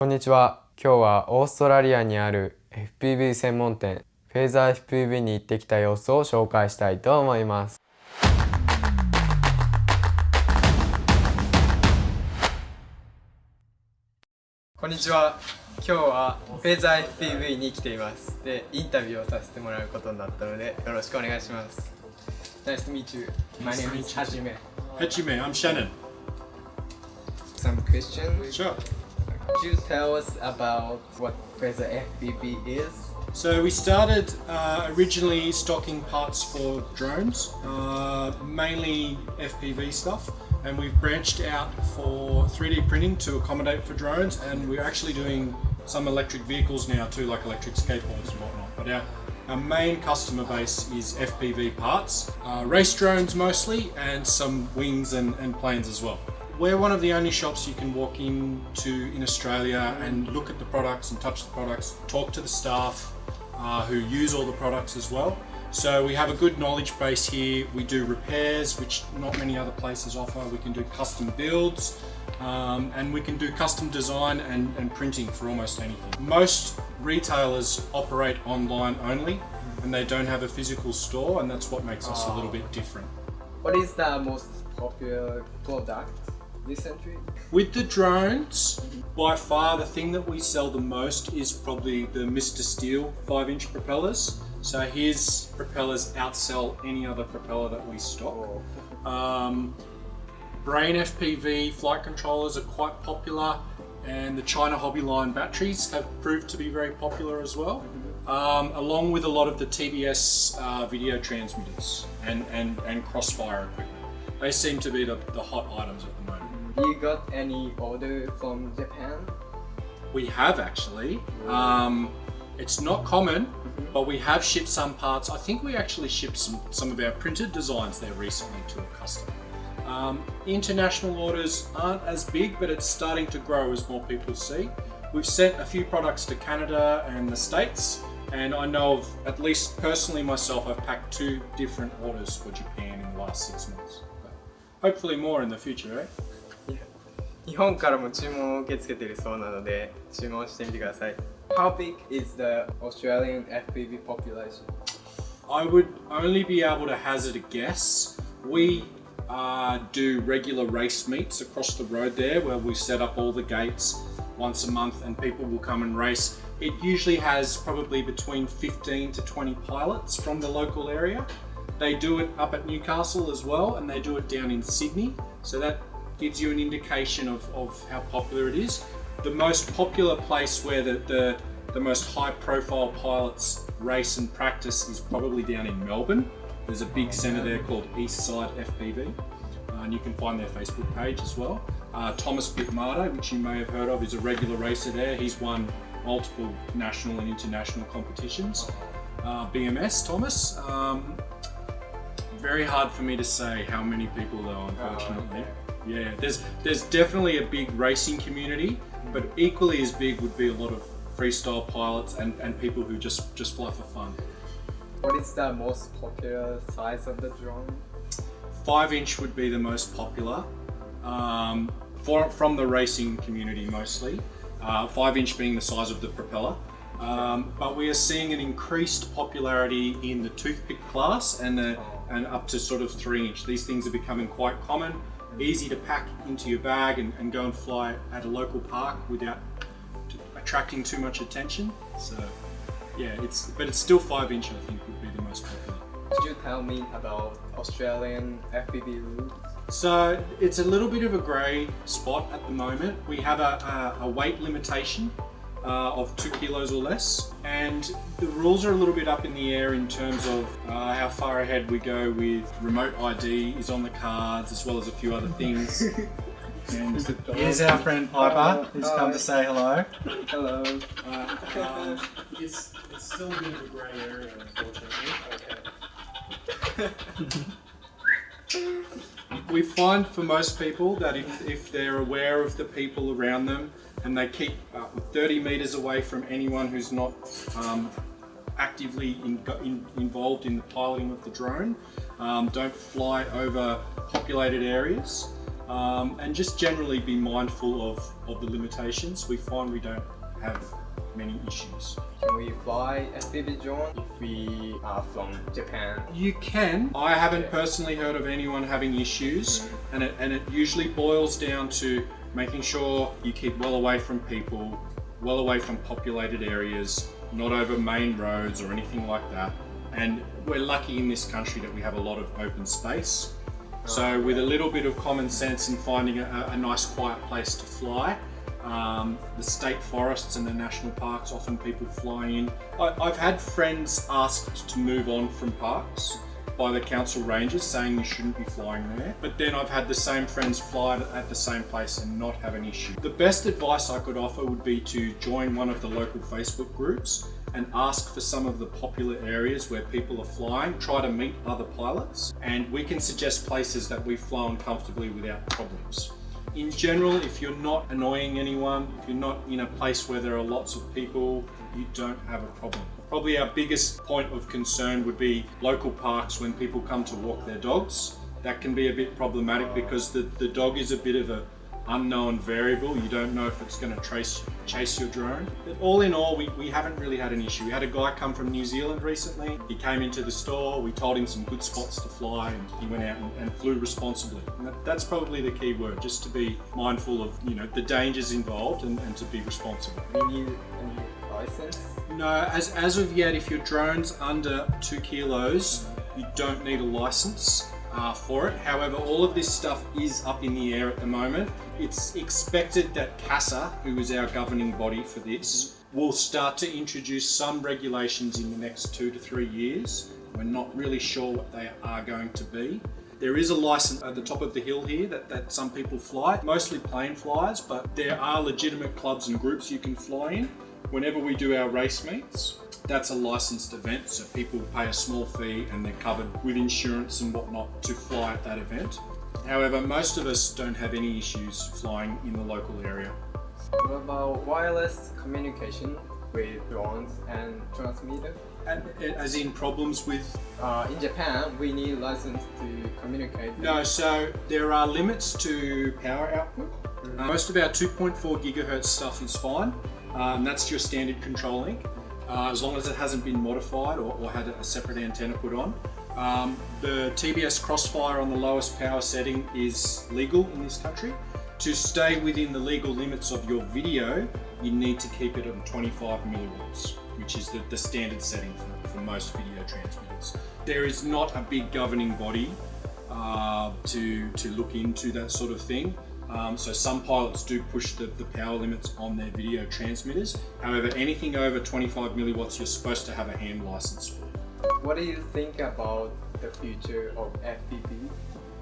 こんにちは。今日はオーストラリアにある FPV 専門店フェーザー FPV に行ってきた様子を紹介したいと思います。こんにちは。今日はフェーザー FPV に来ています。で、インタビューをさせてもらうことになったので、よろしくお願いします。Nice to meet you. My name is Hajime. Hajime, I'm Shannon. Some questions? Sure. Could you tell us about what Phaser FPV is? So we started uh, originally stocking parts for drones, uh, mainly FPV stuff, and we've branched out for 3D printing to accommodate for drones, and we're actually doing some electric vehicles now too, like electric skateboards and whatnot. But our, our main customer base is FPV parts, uh, race drones mostly, and some wings and, and planes as well. We're one of the only shops you can walk into in Australia and look at the products and touch the products, talk to the staff uh, who use all the products as well. So we have a good knowledge base here. We do repairs, which not many other places offer. We can do custom builds, um, and we can do custom design and, and printing for almost anything. Most retailers operate online only, and they don't have a physical store, and that's what makes us a little bit different. What is the most popular product this century? With the drones, by far the thing that we sell the most is probably the Mr. Steele 5 inch propellers. So his propellers outsell any other propeller that we stock. Oh. Um, Brain FPV flight controllers are quite popular and the China Hobby Line batteries have proved to be very popular as well. Mm-hmm. Um, along with a lot of the TBS uh, video transmitters and, and, and crossfire equipment. They seem to be the, the hot items at the moment. You got any order from Japan? We have actually. Um, it's not common, mm-hmm. but we have shipped some parts. I think we actually shipped some, some of our printed designs there recently to a customer. Um, international orders aren't as big, but it's starting to grow as more people see. We've sent a few products to Canada and the States, and I know of, at least personally myself, I've packed two different orders for Japan in the last six months. But hopefully more in the future, eh? 日本からも注文を受け付けているそうなので注文してみてください How big is the Australian FPV population? I would only be able to hazard a guess. We uh, do regular race meets across the road there where we set up all the gates once a month and people will come and race. It usually has probably between 15 to 20 pilots from the local area. They do it up at Newcastle as well and they do it down in Sydney. So that gives you an indication of, of how popular it is. The most popular place where the, the, the most high profile pilots race and practice is probably down in Melbourne. There's a big centre there called Eastside FPV. Uh, and you can find their Facebook page as well. Uh, Thomas Bitmatta, which you may have heard of, is a regular racer there. He's won multiple national and international competitions. Uh, BMS, Thomas. Um, very hard for me to say how many people though, unfortunately. Yeah, there's there's definitely a big racing community, but equally as big would be a lot of freestyle pilots and, and people who just, just fly for fun. What is the most popular size of the drone? Five inch would be the most popular, um, for, from the racing community mostly. Uh, five inch being the size of the propeller. Um, but we are seeing an increased popularity in the toothpick class and the, and up to sort of three inch. These things are becoming quite common easy to pack into your bag and, and go and fly at a local park without attracting too much attention. So yeah, it's but it's still five inch. I think would be the most popular. Could you tell me about Australian FPV rules? So it's a little bit of a grey spot at the moment. We have a, a, a weight limitation uh, of two kilos or less. And the rules are a little bit up in the air in terms of uh, how far ahead we go with remote ID is on the cards as well as a few other things. and here's our friend Piper, who's come to say hello. Hello. Uh, um, it's, it's still a bit of a grey area, unfortunately. Okay. we find for most people that if, if they're aware of the people around them and they keep uh, 30 meters away from anyone who's not um, actively in, in, involved in the piloting of the drone, um, don't fly over populated areas, um, and just generally be mindful of, of the limitations. We find we don't have many issues. Can we fly FPV drone if we are from Japan? You can. I haven't personally heard of anyone having issues, mm-hmm. and it, and it usually boils down to making sure you keep well away from people, well away from populated areas, not over main roads or anything like that. And we're lucky in this country that we have a lot of open space. So oh, with a little bit of common sense and finding a, a nice quiet place to fly, um, the state forests and the national parks, often people fly in. I, I've had friends asked to move on from parks by the council rangers saying you shouldn't be flying there. But then I've had the same friends fly at the same place and not have an issue. The best advice I could offer would be to join one of the local Facebook groups and ask for some of the popular areas where people are flying, try to meet other pilots, and we can suggest places that we've flown comfortably without problems. In general, if you're not annoying anyone, if you're not in a place where there are lots of people, you don't have a problem. Probably our biggest point of concern would be local parks when people come to walk their dogs. That can be a bit problematic because the, the dog is a bit of a unknown variable. You don't know if it's going to trace, chase your drone. But all in all, we, we haven't really had an issue. We had a guy come from New Zealand recently. He came into the store. We told him some good spots to fly and he went out and, and flew responsibly. And that, that's probably the key word, just to be mindful of, you know, the dangers involved and, and to be responsible. We need a new license. No, as, as of yet, if your drone's under two kilos, you don't need a license uh, for it. However, all of this stuff is up in the air at the moment. It's expected that CASA, who is our governing body for this, will start to introduce some regulations in the next two to three years. We're not really sure what they are going to be. There is a license at the top of the hill here that, that some people fly, mostly plane flyers, but there are legitimate clubs and groups you can fly in. Whenever we do our race meets, that's a licensed event, so people pay a small fee and they're covered with insurance and whatnot to fly at that event. However, most of us don't have any issues flying in the local area. What about wireless communication with drones and transmitter? And, as in problems with? Uh, in Japan, we need license to communicate. No, so there are limits to power output. Uh, most of our 2.4 gigahertz stuff is fine. Um, that's your standard control link uh, as long as it hasn't been modified or, or had a separate antenna put on. Um, the TBS Crossfire on the lowest power setting is legal in this country. To stay within the legal limits of your video, you need to keep it on 25 milliwatts, which is the, the standard setting for, for, most video transmitters. There is not a big governing body uh, to, to look into that sort of thing. Um, so some pilots do push the, the power limits on their video transmitters. However, anything over 25 milliwatts, you're supposed to have a ham license for. What do you think about the future of FPV?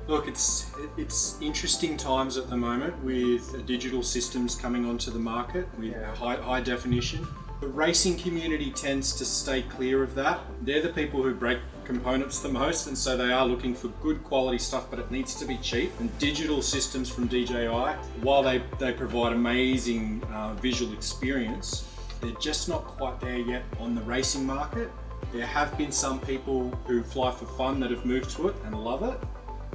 Look, it's it's interesting times at the moment with digital systems coming onto the market with yeah. high, high definition. The racing community tends to stay clear of that. They're the people who break components the most and so they are looking for good quality stuff but it needs to be cheap and digital systems from DJI while they, they provide amazing uh, visual experience they're just not quite there yet on the racing market there have been some people who fly for fun that have moved to it and love it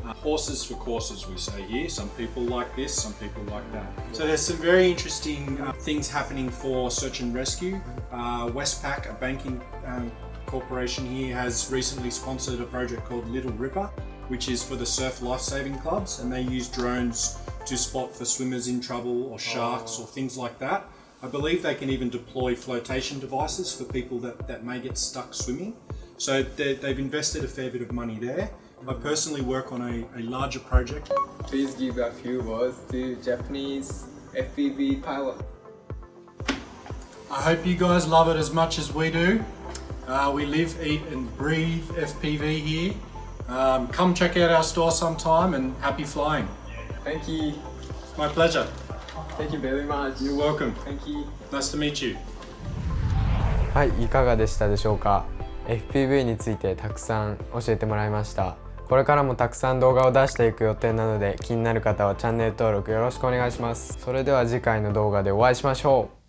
uh, horses for courses we say here some people like this some people like that so there's some very interesting uh, things happening for search and rescue uh, Westpac a banking um, Corporation here has recently sponsored a project called Little Ripper, which is for the surf life-saving clubs, and they use drones to spot for swimmers in trouble or sharks oh. or things like that. I believe they can even deploy flotation devices for people that, that may get stuck swimming. So they've invested a fair bit of money there. I personally work on a, a larger project. Please give a few words to Japanese FPV pilot. I hope you guys love it as much as we do. Uh, we live, eat and breathe FPV here. Um, come check out our store sometime and happy flying. Thank you. My pleasure. Thank you very much. You're welcome. Thank you. Nice to meet you. はい、いかがでしたでしょうか FPV についてたくさん教えてもらいました。これからもたくさん動画を出していく予定なので気になる方はチャンネル登録よろしくお願いします。それでは次回の動画でお会いしましょう。